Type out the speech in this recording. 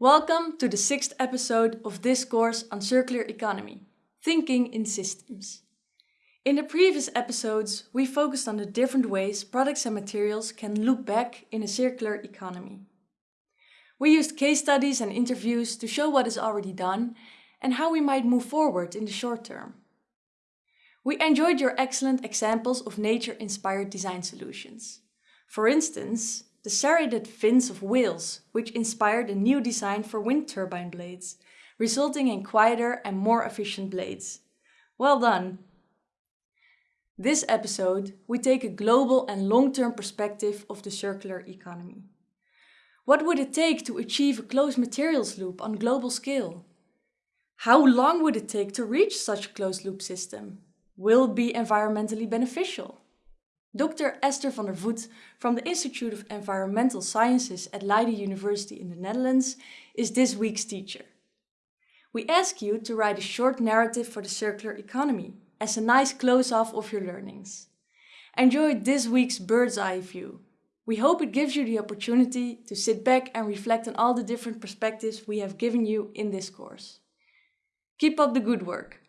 Welcome to the sixth episode of this course on circular economy, Thinking in Systems. In the previous episodes, we focused on the different ways products and materials can loop back in a circular economy. We used case studies and interviews to show what is already done and how we might move forward in the short term. We enjoyed your excellent examples of nature-inspired design solutions. For instance, the serrated fins of whales, which inspired a new design for wind turbine blades, resulting in quieter and more efficient blades. Well done! This episode, we take a global and long-term perspective of the circular economy. What would it take to achieve a closed materials loop on global scale? How long would it take to reach such a closed loop system? Will be environmentally beneficial? Dr. Esther van der Voet from the Institute of Environmental Sciences at Leiden University in the Netherlands is this week's teacher. We ask you to write a short narrative for the circular economy as a nice close-off of your learnings. Enjoy this week's bird's eye view. We hope it gives you the opportunity to sit back and reflect on all the different perspectives we have given you in this course. Keep up the good work.